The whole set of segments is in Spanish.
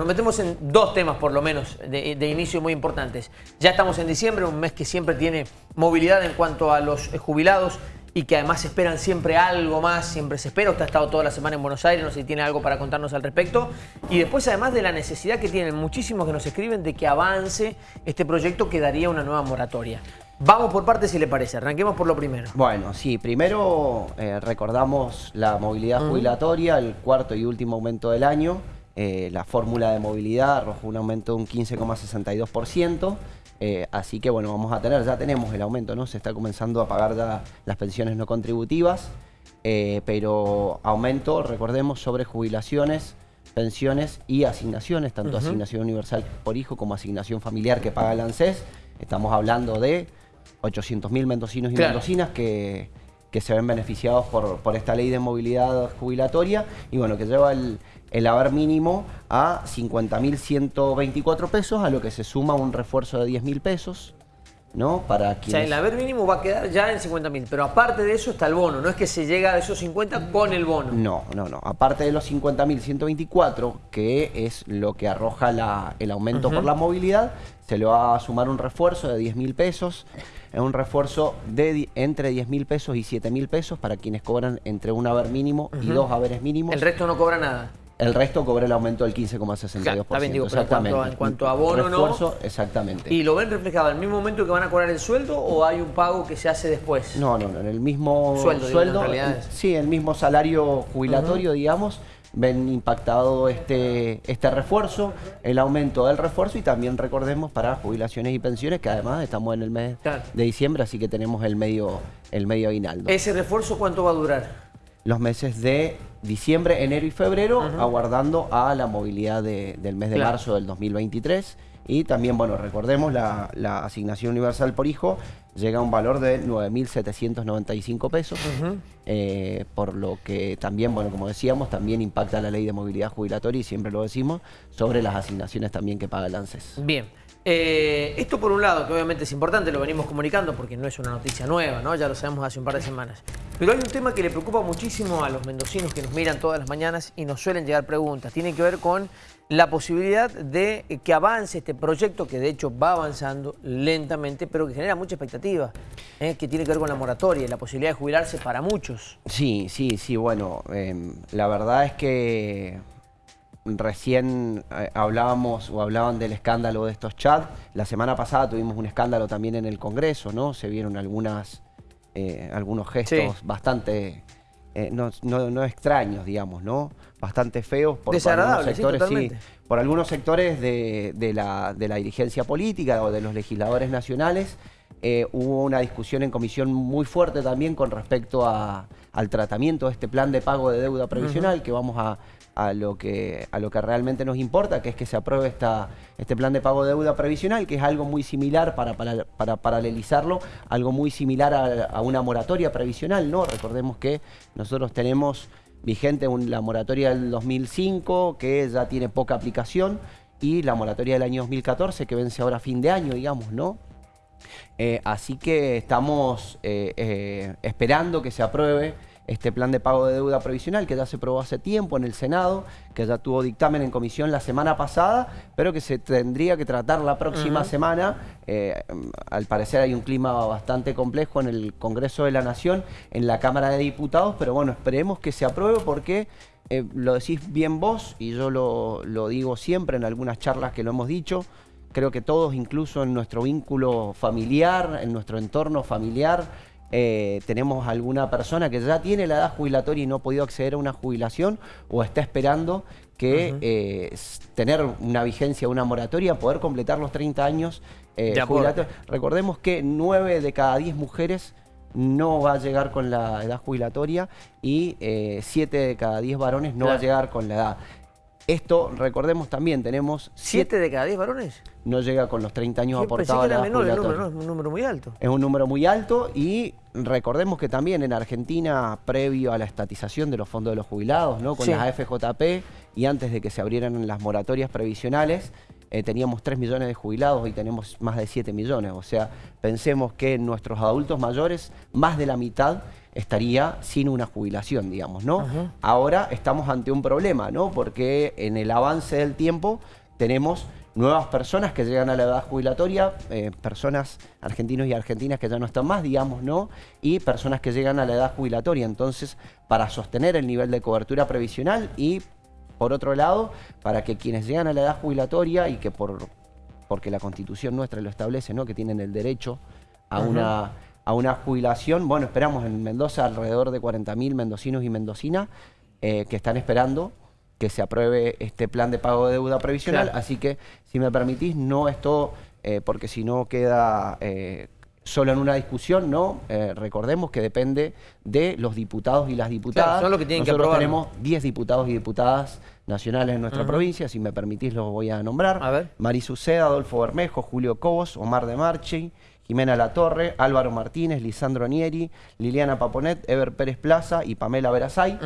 nos metemos en dos temas por lo menos de, de, inicio muy importantes. Ya estamos en diciembre, un mes que siempre tiene movilidad en cuanto a los jubilados y que además esperan siempre algo más, siempre se espera. Usted ha estado toda la semana en Buenos Aires, no sé si tiene algo para contarnos al respecto. Y después además de la necesidad que tienen muchísimos que nos escriben de que avance este proyecto que daría una nueva moratoria. Vamos por partes si le parece, arranquemos por lo primero. Bueno, sí, primero eh, recordamos la movilidad jubilatoria, el cuarto y último aumento del año. Eh, la fórmula de movilidad arrojó un aumento de un 15,62%. Eh, así que bueno, vamos a tener, ya tenemos el aumento, ¿no? Se está comenzando a pagar ya las pensiones no contributivas, eh, pero aumento, recordemos, sobre jubilaciones, pensiones y asignaciones, tanto asignación universal por hijo como asignación familiar que paga el ANSES. Estamos hablando de 800.000 mendocinos y mendocinas que, que se ven beneficiados por, por esta ley de movilidad jubilatoria y bueno, que lleva el, el haber mínimo a 50.124 pesos, a lo que se suma un refuerzo de 10.000 pesos. ¿no? Para quienes... O sea, el haber mínimo va a quedar ya en 50.000, pero aparte de eso está el bono, no es que se llega a esos 50 con el bono. No, no, no. Aparte de los 50.124, que es lo que arroja la, el aumento por la movilidad, se le va a sumar un refuerzo de 10.000 pesos, es un refuerzo de entre 10.000 pesos y 7.000 pesos para quienes cobran entre un haber mínimo y dos haberes mínimos. El resto no cobra nada. El resto cobra el aumento del 15,62%. Claro, digo, exactamente. En cuanto, a, bono, Refuerzo, exactamente. ¿Y lo ven reflejado en el mismo momento que van a cobrar el sueldo o hay un pago que se hace después? No, no, no. En el mismo sueldo, sueldo sí, el mismo salario jubilatorio, digamos, ven impactado este, este refuerzo, el aumento del refuerzo y también recordemos para jubilaciones y pensiones que además estamos en el mes de diciembre, así que tenemos el medio, el medio aguinaldo. ¿Ese refuerzo cuánto va a durar? los meses de diciembre, enero y febrero, aguardando a la movilidad del mes de marzo del 2023. Y también, bueno, recordemos, la, asignación universal por hijo llega a un valor de 9.795 pesos, eh, por lo que también, bueno, como decíamos, también impacta la ley de movilidad jubilatoria, y siempre lo decimos, sobre las asignaciones también que paga el ANSES. Bien. Eh, esto por un lado, que obviamente es importante, lo venimos comunicando porque no es una noticia nueva, ¿no? Ya lo sabemos hace un par de semanas. Pero hay un tema que le preocupa muchísimo a los mendocinos que nos miran todas las mañanas y nos suelen llegar preguntas. Tiene que ver con la posibilidad de que avance este proyecto, que de hecho va avanzando lentamente, pero que genera mucha expectativa, ¿eh? que tiene que ver con la moratoria la posibilidad de jubilarse para muchos. Sí, sí, sí, bueno, em, la verdad es que recién eh, hablábamos o hablaban del escándalo de estos chats. La semana pasada tuvimos un escándalo también en el Congreso, ¿no? Se vieron algunas, eh, algunos gestos bastante, eh, no, extraños, digamos, ¿no? Bastante feos por, algunos sectores, sí, por algunos sectores de, la, de la dirigencia política o de los legisladores nacionales. hubo una discusión en comisión muy fuerte también con respecto al tratamiento de este plan de pago de deuda previsional que vamos a, a lo que, a lo que realmente nos importa, que es que se apruebe esta, este plan de pago de deuda previsional, que es algo muy similar, para, para, paralelizarlo, algo muy similar a, una moratoria previsional, ¿no? Recordemos que nosotros tenemos vigente la moratoria del 2005, que ya tiene poca aplicación, y la moratoria del año 2014, que vence ahora a fin de año, digamos, ¿no? Eh, así que estamos eh, eh, esperando que se apruebe este plan de pago de deuda provisional que ya se aprobó hace tiempo en el Senado, que ya tuvo dictamen en comisión la semana pasada, pero que se tendría que tratar la próxima semana. Eh, al parecer hay un clima bastante complejo en el Congreso de la Nación, en la Cámara de Diputados, pero bueno, esperemos que se apruebe porque eh, lo decís bien vos y yo lo, lo digo siempre en algunas charlas que lo hemos dicho, creo que todos, incluso en nuestro vínculo familiar, en nuestro entorno familiar, eh, tenemos alguna persona que ya tiene la edad jubilatoria y no ha podido acceder a una jubilación o está esperando que eh, tener una vigencia, una moratoria, poder completar los 30 años eh, jubilatorios. Recordemos que 9 de cada 10 mujeres no va a llegar con la edad jubilatoria y 7 de cada 10 varones no va a llegar con la edad. Esto, recordemos también, tenemos... ¿Siete de cada diez varones? No llega con los 30 años aportados a la menor, el número, es un número muy alto. Es un número muy alto y recordemos que también en Argentina, previo a la estatización de los fondos de los jubilados, ¿no? con las AFJP y antes de que se abrieran las moratorias previsionales, eh, teníamos 3 millones de jubilados y tenemos más de 7 millones. O sea, pensemos que nuestros adultos mayores, más de la mitad estaría sin una jubilación, digamos, ¿no? Ahora estamos ante un problema, ¿no? Porque en el avance del tiempo tenemos nuevas personas que llegan a la edad jubilatoria, eh, personas argentinos y argentinas que ya no están más, digamos, ¿no? Y personas que llegan a la edad jubilatoria. Entonces, para sostener el nivel de cobertura previsional y por otro lado, para que quienes llegan a la edad jubilatoria y que por porque la constitución nuestra lo establece, ¿no? que tienen el derecho a, una, a una jubilación, bueno, esperamos en Mendoza alrededor de 40.000 mendocinos y mendocinas eh, que están esperando que se apruebe este plan de pago de deuda previsional, así que si me permitís, no esto, eh, porque si no queda... Eh, solo en una discusión, ¿no? Eh, recordemos que depende de los diputados y las diputadas. son lo que tienen Nosotros que tenemos 10 diputados y diputadas nacionales en nuestra provincia, si me permitís los voy a nombrar. A ver. Marisuceda, Adolfo Bermejo, Julio Cobos, Omar de Marchi, Jimena Latorre, Álvaro Martínez, Lisandro Nieri, Liliana Paponet, Ever Pérez Plaza y Pamela Verazay.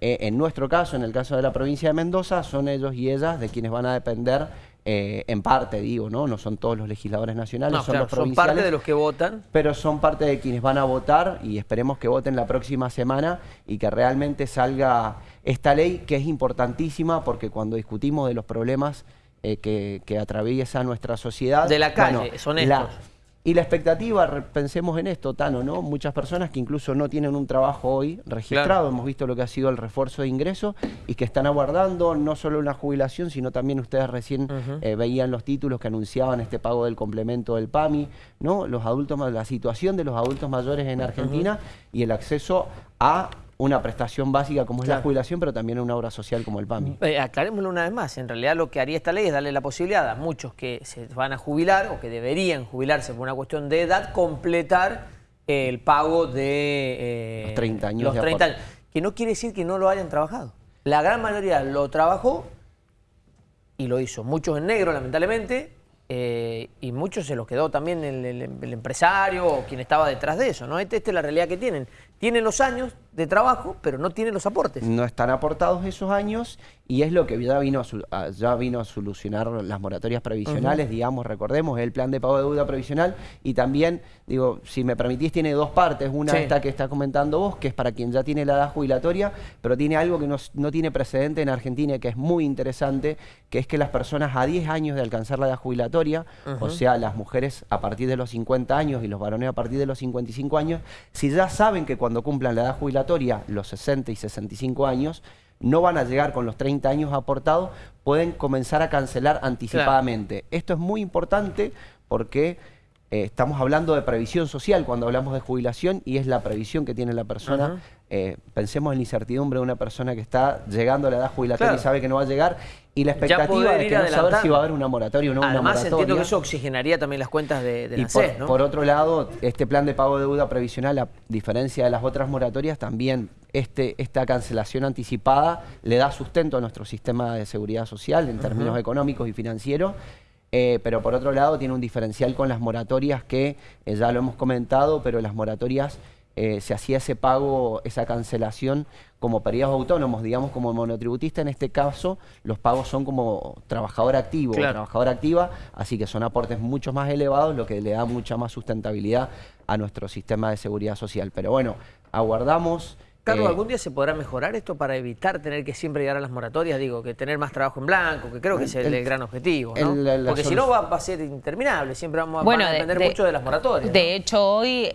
Eh, en nuestro caso, en el caso de la provincia de Mendoza, son ellos y ellas de quienes van a depender eh, en parte digo, ¿no? No son todos los legisladores nacionales, son los provinciales. Son parte de los que votan. Pero son parte de quienes van a votar y esperemos que voten la próxima semana y que realmente salga esta ley que es importantísima porque cuando discutimos de los problemas eh, que, que, atraviesa nuestra sociedad... De la calle, son estos. Y la expectativa, pensemos en esto, Tano, ¿no? Muchas personas que incluso no tienen un trabajo hoy registrado, hemos visto lo que ha sido el refuerzo de ingreso y que están aguardando no solo una jubilación, sino también ustedes recién eh, veían los títulos que anunciaban este pago del complemento del PAMI, ¿no? Los adultos, la situación de los adultos mayores en Argentina y el acceso a una prestación básica como es la jubilación, pero también una obra social como el PAMI. Eh, aclarémoslo una vez más, en realidad lo que haría esta ley es darle la posibilidad a muchos que se van a jubilar o que deberían jubilarse por una cuestión de edad, completar el pago de... Eh, los 30 años. Los 30 años, que no quiere decir que no lo hayan trabajado. La gran mayoría lo trabajó y lo hizo. Muchos en negro, lamentablemente, eh, y muchos se los quedó también el, empresario o quien estaba detrás de eso, ¿no? Esta, esta es la realidad que tienen. Tienen los años, de trabajo, pero no tiene los aportes. No están aportados esos años y es lo que ya vino a, ya vino a solucionar las moratorias previsionales, digamos, recordemos, el plan de pago de deuda previsional y también, digo, si me permitís, tiene dos partes. Una esta que está comentando vos, que es para quien ya tiene la edad jubilatoria, pero tiene algo que no, tiene precedente en Argentina que es muy interesante, que es que las personas a 10 años de alcanzar la edad jubilatoria, o sea, las mujeres a partir de los 50 años y los varones a partir de los 55 años, si ya saben que cuando cumplan la edad jubilatoria, los 60 y 65 años, no van a llegar con los 30 años aportados, pueden comenzar a cancelar anticipadamente. Esto es muy importante porque eh, estamos hablando de previsión social cuando hablamos de jubilación y es la previsión que tiene la persona. Eh, pensemos en la incertidumbre de una persona que está llegando a la edad jubilatoria y sabe que no va a llegar y la expectativa de que no saber si va a haber una moratoria o no Además, una moratoria. entiendo que eso oxigenaría también las cuentas de, de la por, ¿no? por otro lado, este plan de pago de deuda previsional, a diferencia de las otras moratorias, también este, esta cancelación anticipada le da sustento a nuestro sistema de seguridad social en términos económicos y financieros eh, pero por otro lado tiene un diferencial con las moratorias que eh, ya lo hemos comentado, pero las moratorias eh, se hacía ese pago, esa cancelación como periodos autónomos, digamos como monotributista, en este caso los pagos son como trabajador activo o trabajadora activa, así que son aportes mucho más elevados, lo que le da mucha más sustentabilidad a nuestro sistema de seguridad social. Pero bueno, aguardamos... Carlos, eh, ¿algún día se podrá mejorar esto para evitar tener que siempre llegar a las moratorias? Digo, que tener más trabajo en blanco, que creo que es el, gran objetivo, ¿no? Porque si no va, a ser interminable, siempre vamos a, depender mucho de las moratorias. De hecho, hoy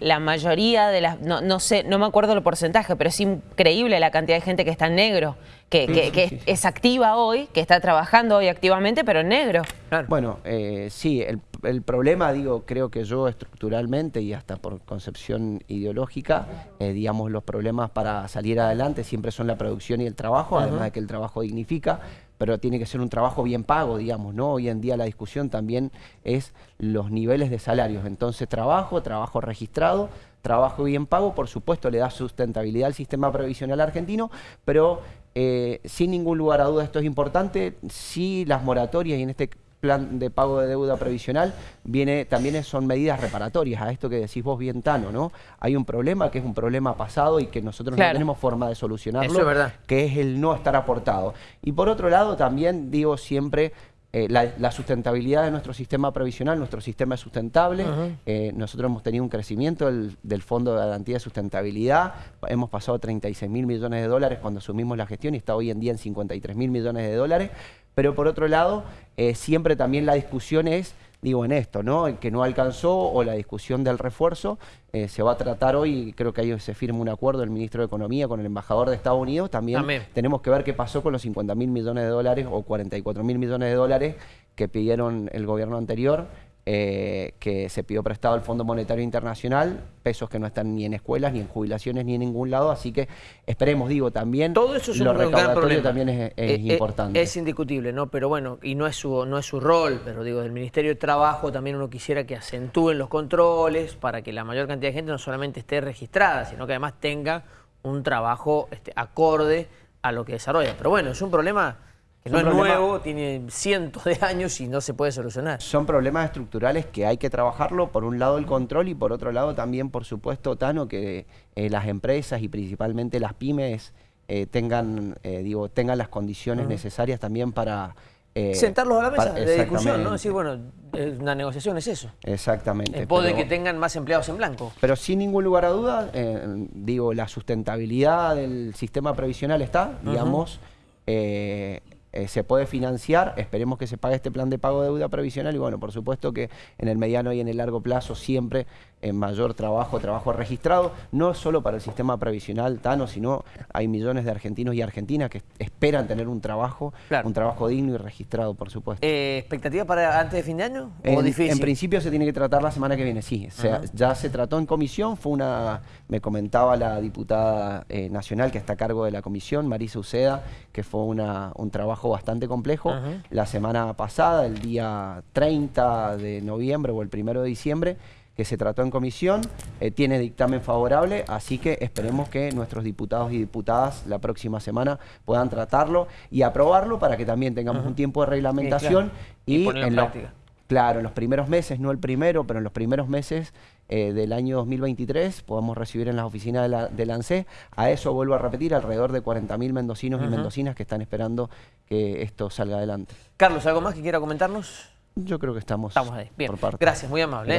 la mayoría de las, no, sé, no me acuerdo el porcentaje, pero es increíble la cantidad de gente que está en negro, que, es, activa hoy, que está trabajando hoy activamente, pero en negro. Bueno, eh, sí, el el problema, digo, creo que yo estructuralmente y hasta por concepción ideológica, eh, digamos, los problemas para salir adelante siempre son la producción y el trabajo, además de que el trabajo dignifica, pero tiene que ser un trabajo bien pago, digamos, ¿no? Hoy en día la discusión también es los niveles de salarios. Entonces, trabajo, trabajo registrado, trabajo bien pago, por supuesto le da sustentabilidad al sistema previsional argentino, pero eh, sin ningún lugar a duda esto es importante, si las moratorias y en este plan de pago de deuda previsional viene también son medidas reparatorias a esto que decís vos bien Tano, ¿no? Hay un problema que es un problema pasado y que nosotros no tenemos forma de solucionarlo, que es el no estar aportado. Y por otro lado también digo siempre eh, la, la sustentabilidad de nuestro sistema previsional, nuestro sistema es sustentable. Eh, nosotros hemos tenido un crecimiento del, del Fondo de Garantía de Sustentabilidad. Hemos pasado a 36 mil millones de dólares cuando asumimos la gestión y está hoy en día en 53 mil millones de dólares. Pero por otro lado, eh, siempre también la discusión es digo, en esto, ¿no? El que no alcanzó o la discusión del refuerzo eh, se va a tratar hoy, creo que ahí se firma un acuerdo el ministro de Economía con el embajador de Estados Unidos, también Amén. tenemos que ver qué pasó con los 50 mil millones de dólares o 44 mil millones de dólares que pidieron el gobierno anterior eh, que se pidió prestado al Fondo Monetario Internacional, pesos que no están ni en escuelas, ni en jubilaciones, ni en ningún lado, así que esperemos, digo, también Todo eso es lo un gran recaudatorio problema. también es, es Eh, eh, importante. Es indiscutible, ¿no? Pero bueno, y no es su, no es su rol, pero digo, del Ministerio de Trabajo también uno quisiera que acentúen los controles para que la mayor cantidad de gente no solamente esté registrada, sino que además tenga un trabajo este, acorde a lo que desarrolla. Pero bueno, es un problema Es no es problema- nuevo, tiene cientos de años y no se puede solucionar. Son problemas estructurales que hay que trabajarlo, por un lado el control y por otro lado también, por supuesto, Tano, que eh, las empresas y principalmente las pymes eh, tengan, eh, digo, tengan las condiciones necesarias también para... Sentarlos a la mesa para- de discusión, ¿no? Decir, bueno, una negociación es eso. Exactamente. En pos de que tengan más empleados en blanco. Pero sin ningún lugar a dudas, eh, digo, la sustentabilidad del sistema previsional está, digamos, eh, eh, se puede financiar, esperemos que se pague este plan de pago de deuda previsional y bueno, por supuesto que en el mediano y en el largo plazo siempre en mayor trabajo, trabajo registrado, no solo para el sistema previsional Tano, sino hay millones de argentinos y argentinas que esperan tener un trabajo, Claro. un trabajo digno y registrado, por supuesto. Eh, ¿Expectativa para antes de fin de año? ¿O En, difícil? en principio se tiene que tratar la semana que viene, sí. O sea, ya se trató en comisión, fue una, me comentaba la diputada eh, nacional que está a cargo de la comisión, Marisa Uceda, que fue una, un trabajo bastante complejo. La semana pasada, el día 30 de noviembre o el 1 de diciembre, que se trató en comisión, eh, tiene dictamen favorable, así que esperemos que nuestros diputados y diputadas la próxima semana puedan tratarlo y aprobarlo para que también tengamos un tiempo de reglamentación Y y, ponerlo en en práctica. Claro, en los primeros meses, no el primero, pero en los primeros meses eh, del año 2023 podamos recibir en las oficinas de la, del ANSE. A eso vuelvo a repetir, alrededor de 40.000 mendocinos y mendocinas que están esperando que esto salga adelante. Carlos, ¿algo más que quiera comentarnos? Yo creo que estamos, Estamos ahí. Bien. por parte. Gracias, muy amable. ¿eh?